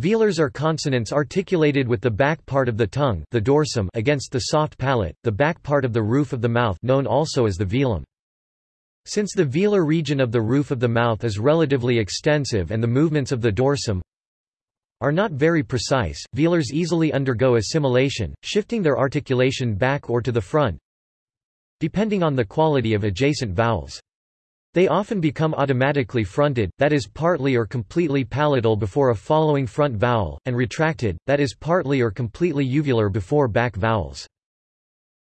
Velars are consonants articulated with the back part of the tongue the dorsum against the soft palate, the back part of the roof of the mouth known also as the velum. Since the velar region of the roof of the mouth is relatively extensive and the movements of the dorsum are not very precise, velars easily undergo assimilation, shifting their articulation back or to the front, depending on the quality of adjacent vowels. They often become automatically fronted, that is partly or completely palatal before a following front vowel, and retracted, that is partly or completely uvular before back vowels.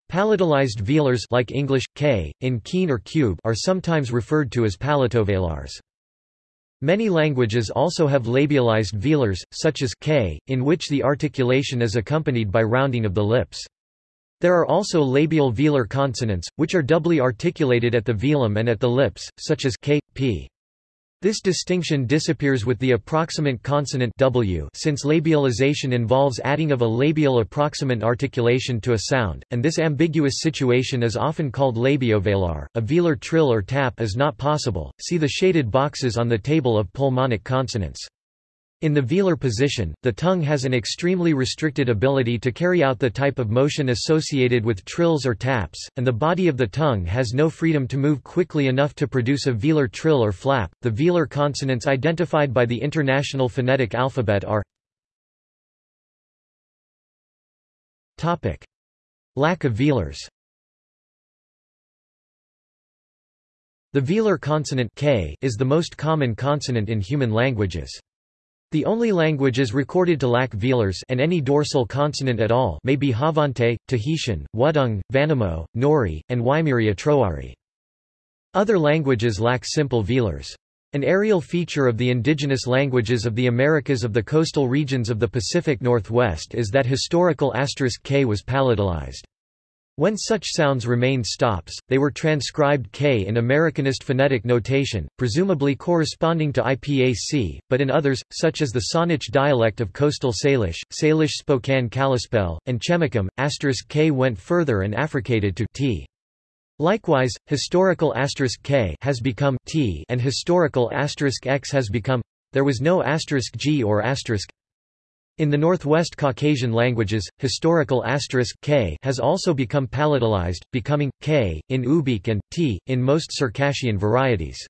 Palatalized velars like English, k, in keen or cube are sometimes referred to as palatovelars. Many languages also have labialized velars, such as k, in which the articulation is accompanied by rounding of the lips. There are also labial velar consonants, which are doubly articulated at the velum and at the lips, such as k, p. This distinction disappears with the approximant consonant w since labialization involves adding of a labial approximant articulation to a sound, and this ambiguous situation is often called labiovelar. A velar trill or tap is not possible, see the shaded boxes on the table of pulmonic consonants. In the velar position, the tongue has an extremely restricted ability to carry out the type of motion associated with trills or taps, and the body of the tongue has no freedom to move quickly enough to produce a velar trill or flap. The velar consonants identified by the International Phonetic Alphabet are Topic: Lack of velars. The velar consonant k is the most common consonant in human languages. The only languages recorded to lack velars and any dorsal consonant at all may be Xavante, Tahitian, Wutung, Vanimo, Nori, and Waimiri-Atroari. Other languages lack simple velars. An areal feature of the indigenous languages of the Americas of the coastal regions of the Pacific Northwest is that historical asterisk k was palatalized. When such sounds remained stops, they were transcribed k in Americanist phonetic notation, presumably corresponding to IPAC, but in others, such as the Saanich dialect of coastal Salish, Salish Spokane Kalispel, and Chemakum, k went further and affricated to t. Likewise, historical asterisk k has become t and historical asterisk x has become. There was no asterisk g or asterisk in the Northwest Caucasian languages, historical asterisk k has also become palatalized, becoming k in Ubykh and t in most Circassian varieties.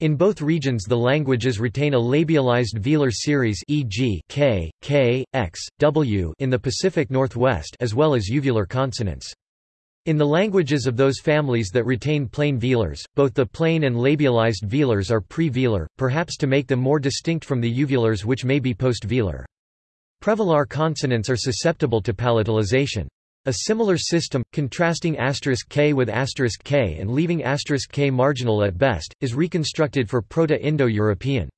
In both regions the languages retain a labialized velar series e.g. k, k, x, w in the Pacific Northwest as well as uvular consonants. In the languages of those families that retain plain velars, both the plain and labialized velars are pre-velar, perhaps to make them more distinct from the uvulars which may be post-velar. Prevelar consonants are susceptible to palatalization. A similar system, contrasting asterisk k with asterisk k and leaving asterisk k marginal at best, is reconstructed for Proto-Indo-European.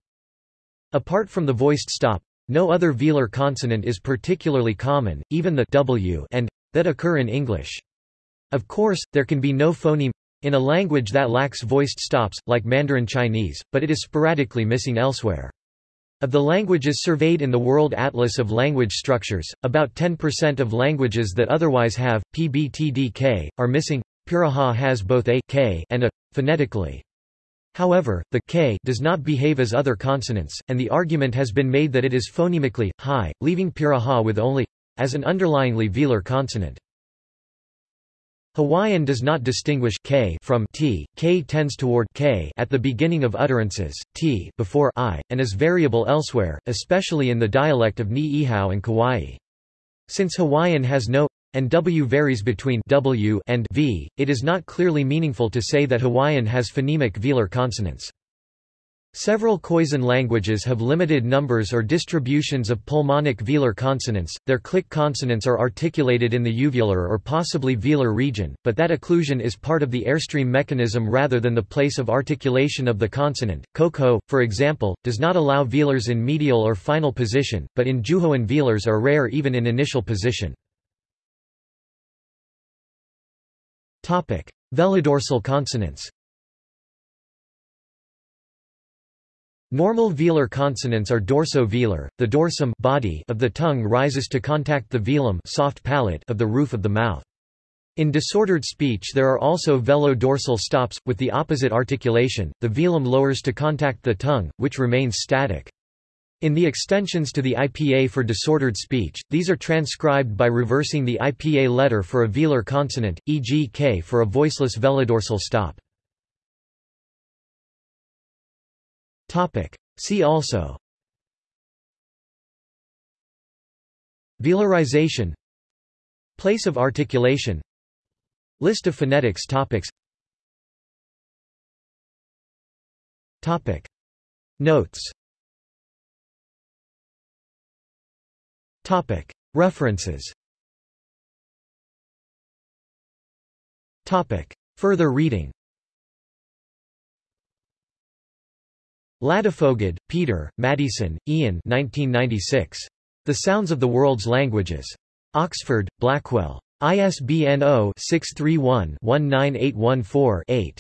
Apart from the voiced stop, no other velar consonant is particularly common, even the w and that occur in English. Of course, there can be no phoneme in a language that lacks voiced stops, like Mandarin Chinese, but it is sporadically missing elsewhere. Of the languages surveyed in the World Atlas of Language Structures, about 10% of languages that otherwise have, pbtdk, are missing. Piraha has both a k and a, phonetically. However, the k does not behave as other consonants, and the argument has been made that it is phonemically, high, leaving Piraha with only as an underlyingly velar consonant. Hawaiian does not distinguish k from t, k tends toward k at the beginning of utterances, t before i, and is variable elsewhere, especially in the dialect of Ni'ihau and Kauai. Since Hawaiian has no and w varies between w and v, it is not clearly meaningful to say that Hawaiian has phonemic velar consonants. Several Khoisan languages have limited numbers or distributions of pulmonic velar consonants, their click consonants are articulated in the uvular or possibly velar region, but that occlusion is part of the airstream mechanism rather than the place of articulation of the consonant. Koko, for example, does not allow velars in medial or final position, but in Juhoan velars are rare even in initial position. Velodorsal consonants Normal velar consonants are dorso-velar. The dorsum body of the tongue rises to contact the velum soft palate of the roof of the mouth. In disordered speech there are also velo-dorsal stops, with the opposite articulation, the velum lowers to contact the tongue, which remains static. In the extensions to the IPA for disordered speech, these are transcribed by reversing the IPA letter for a velar consonant, e.g. k for a voiceless velodorsal stop. See also. Velarization. Place of articulation. List of phonetics topics. Topic. Notes. Topic. References. Topic. Further reading Ladefoged, Peter, Maddieson, Ian 1996. The Sounds of the World's Languages. Oxford, Blackwell. ISBN 0-631-19814-8.